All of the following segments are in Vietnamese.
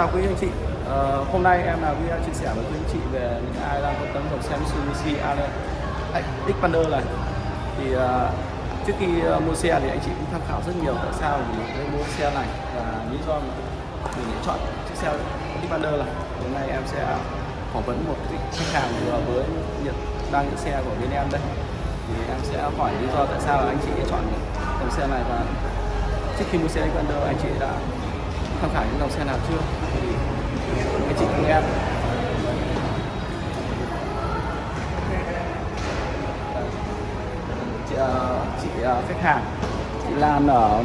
chào quý anh chị. Ờ, hôm nay em là video chia sẻ với quý anh chị về những ai đang quan tâm dòng xe Mitsubishi Xpander này. Thì uh, trước khi uh, mua xe thì anh chị cũng tham khảo rất nhiều tại sao mình nên mua xe này và lý do mình lại chọn chiếc xe Xpander này. Hôm nay em sẽ phỏng vấn một khách hàng vừa mới nhận đang nhận xe của bên em đây. Thì em sẽ hỏi lý do tại sao anh chị chọn dòng xe này và trước khi mua xe Xpander anh chị đã tham khảo những dòng xe nào chưa? Thì anh chị cùng em chị, ờ, chị ờ, khách hàng chị Lan ở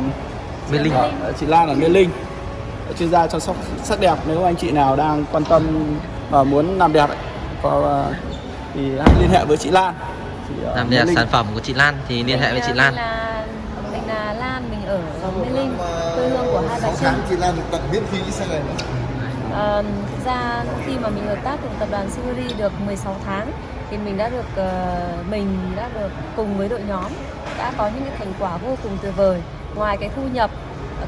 Mê Linh. ở- chị Lan ở Mê Linh. Chuyên gia chăm sóc sắc đẹp. Nếu anh chị nào đang quan tâm và muốn làm đẹp ấy, có ờ, thì hãy liên hệ với chị Lan. Chị ở làm Mê đẹp Linh. sản phẩm của chị Lan thì liên hệ với chị Lan 6 Trưng. tháng chị Lan được tặng miễn phí xe này. Ờ, thực ra khi mà mình hợp tác cùng tập đoàn Siberi được 16 tháng thì mình đã được ờ, mình đã được cùng với đội nhóm đã có những cái thành quả vô cùng tuyệt vời. Ngoài cái thu nhập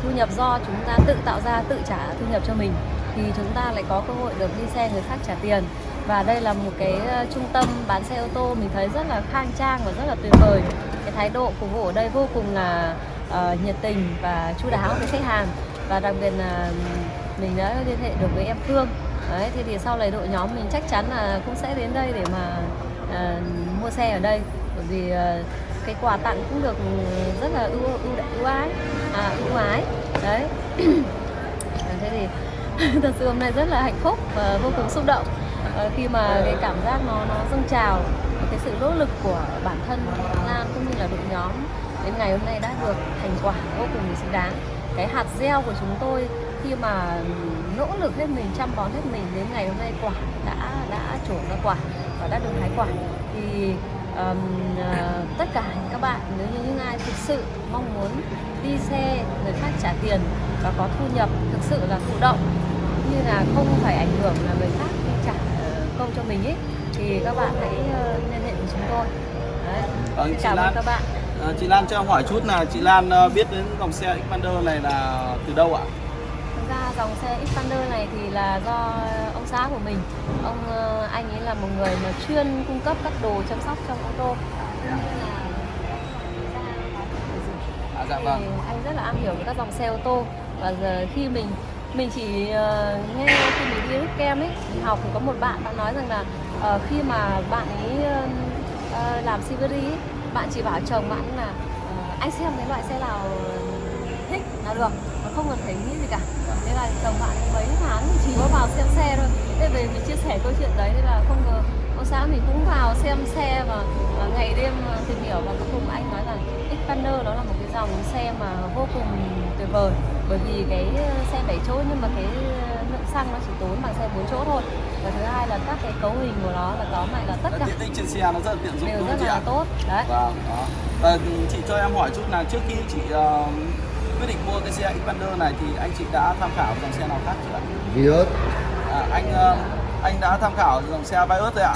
thu nhập do chúng ta tự tạo ra tự trả thu nhập cho mình thì chúng ta lại có cơ hội được đi xe người khác trả tiền và đây là một cái ờ, trung tâm bán xe ô tô mình thấy rất là khang trang và rất là tuyệt vời cái thái độ phục vụ ở đây vô cùng là ờ, nhiệt tình và chu đáo với khách hàng. Và đặc biệt là mình đã liên hệ được với em Phương. Đấy thế thì sau này đội nhóm mình chắc chắn là cũng sẽ đến đây để mà ờ, mua xe ở đây. Bởi vì ờ, cái quà tặng cũng được rất là ưu ưu ưu ái à, ưu ái. Đấy. Thế thì thật sự hôm nay rất là hạnh phúc và vô cùng xúc động. Khi mà cái cảm giác nó nó dâng trào cái sự nỗ lực của bản thân Lan cũng như là đội nhóm đến ngày hôm nay đã được thành quả vô cùng xứng đáng. Cái hạt gieo của chúng tôi khi mà nỗ lực hết mình chăm bón hết mình đến ngày hôm nay quả đã đã trổ ra quả và đã được hái quả. Thì ờm, ờ, tất cả các bạn nếu như những ai thực sự mong muốn đi xe người khác trả tiền và có thu nhập thực sự là thụ động như là không phải ảnh hưởng là người khác trả ờ, công cho mình ấy thì các bạn hãy ờ, liên hệ với chúng tôi. Đấy. Vâng, cảm ơn các bạn Ờ, chị Lan cho em hỏi chút là chị Lan ờ, biết đến dòng xe Xpander này là từ đâu ạ? Thực ra dòng xe Xpander này thì là do ông xã của mình Ông ờ, anh ấy là một người mà chuyên cung cấp các đồ chăm sóc trong ô tô là À, dạ thì vâng. anh rất là am hiểu về các dòng xe ô tô và giờ khi mình mình chỉ ờ, nghe khi mình đi rút kem ấy mình học thì có một bạn bạn nói rằng là ờ, khi mà bạn ấy ờ, làm Siberi ấy, bạn chỉ bảo chồng bạn là uh, anh xem cái loại xe nào thích là được mà không cần phải nghĩ gì cả. Thế là chồng bạn mấy tháng chỉ có vào xem xe thôi. Thế về mình chia sẻ câu chuyện đấy thế là không ngờ ông xã mình cũng vào xem xe và ngày đêm ờ, tìm hiểu. Và cuối cùng anh nói rằng Xpander đó là một cái dòng mà vô cùng tuyệt vời bởi vì cái ờ, xe 7 chỗ nhưng mà cái ờ, lượng xăng nó chỉ tốn bằng xe 4 chỗ thôi và thứ hai là các cái cấu hình của nó là tóm lại là tất cả Tiện ích trên xe nó rất là tiện dụng đều đúng rất là tốt đấy Vâng, đó. Và chị cho em hỏi chút là trước khi chị ờ, quyết định mua cái xe Xpander này thì anh chị đã tham khảo dòng xe nào khác chưa ạ? Vios, À, anh ờ, anh đã tham khảo dòng xe Vios rồi ạ?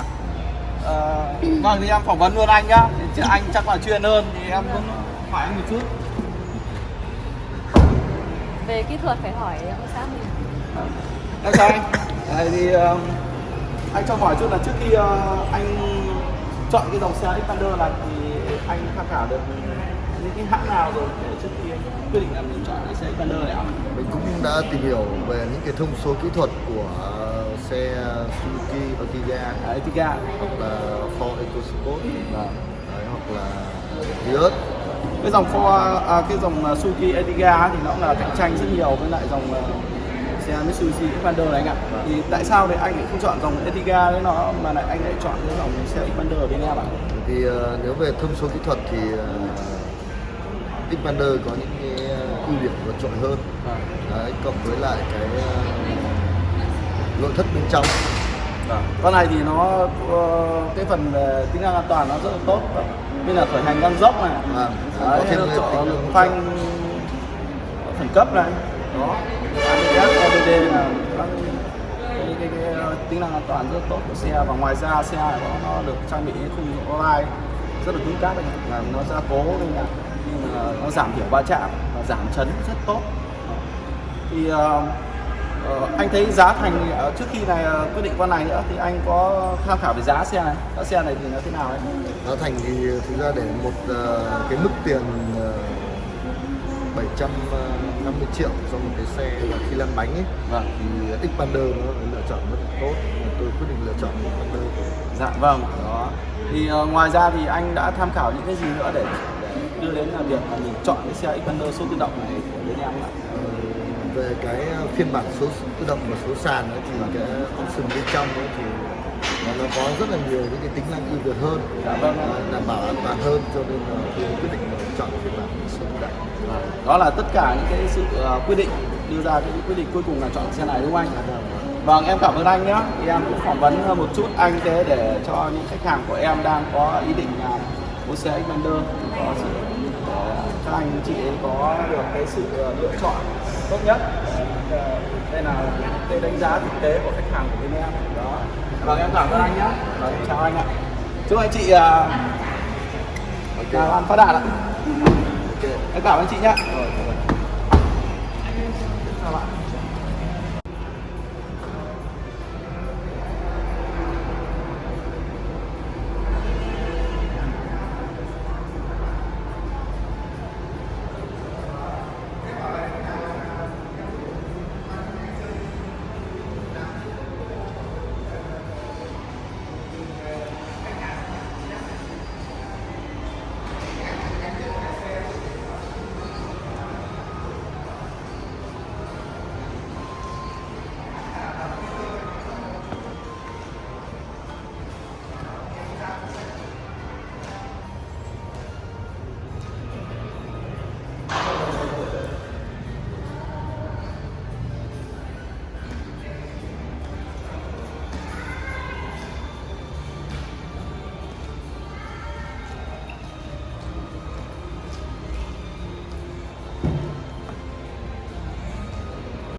Ờ, vâng thì em phỏng vấn luôn anh nhá. Thì anh chắc là chuyên hơn thì em muốn hỏi anh một chút. Về kỹ thuật phải hỏi ông xã mình Em chào anh. Đây thì ờ, anh cho hỏi chút là trước khi ờ, anh chọn cái dòng xe Xpander này thì anh tham khảo được những cái hãng nào rồi để trước khi quyết định là mình chọn cái xe Xpander này ạ? mình cũng đã tìm hiểu về những cái thông số kỹ thuật của xe Suzuki Ertiga À, Ertiga. hoặc là Ford EcoSport đấy, hoặc là Vios. Cái dòng Ford à, cái dòng uh, Suzuki Ertiga thì nó cũng là cạnh tranh rất nhiều với lại dòng uh, xe Mitsubishi Xpander này anh ạ. Thì tại sao thì anh lại không chọn dòng Ertiga đấy nó mà lại anh lại chọn cái dòng xe Xpander ở bên em ạ? Thì ờ, nếu về thông số kỹ thuật thì uh, Xpander có những cái ưu điểm vượt trội hơn Vâng. đấy, cộng với lại cái ờ, nội thất bên trong Vâng. Con này thì nó ờ, cái phần về tính năng an toàn nó rất là tốt. Như là khởi hành ngang dốc này. à, có Đấy, thêm nó cái chọn tính năng hỗ trợ. phanh khẩn cấp này. Đó. ABS, là cái, cái, cái, ờ, tính năng an toàn rất tốt của xe và ngoài ra xe này nó, nó được trang bị khung online rất là cứng cáp làm nó gia cố nên là nhưng mà nó giảm thiểu va chạm và giảm chấn rất tốt thì ờ, Ờ, anh thấy giá thành ờ, trước khi này ờ, quyết định con này nữa thì anh có tham khảo về giá xe này. Giá xe này thì nó thế nào ấy? Giá thành thì thực ra để một ờ, cái mức tiền ờ, 750 triệu cho một cái xe là khi lăn bánh ấy vâng. thì Xpander nó lựa chọn rất tốt. Tôi quyết định lựa chọn Xpander. Dạ vâng. Đó. Thì ờ, ngoài ra thì anh đã tham khảo những cái gì nữa để, để đưa đến là việc là mình chọn cái xe Xpander số tự động này của bên em ạ? Ờ, về cái phiên bản số tự động và số sàn ấy, thì cái option bên trong ấy thì nó, nó có rất là nhiều những cái tính năng ưu việt hơn Dạ vâng. ờ, đảm bảo an toàn hơn cho nên là tôi quyết định chọn phiên bản số tự động đó là tất cả những cái sự ờ, quyết định đưa ra cái quyết định cuối cùng là chọn xe này đúng không anh? Vâng em cảm ơn anh nhé thì em cũng phỏng vấn một chút anh thế để cho những khách hàng của em đang có ý định là mua xe Xpander có sự các anh chị ấy có được cái sự lựa chọn tốt nhất. Ờ, đây là cái đánh giá thực tế của khách hàng của bên em. Đó. Vâng em cảm ơn anh nhé vâng, chào anh ạ. Chúc anh chị uh, làm ăn phát đạt ạ. Ok. Em cảm ơn chị nhé chào bạn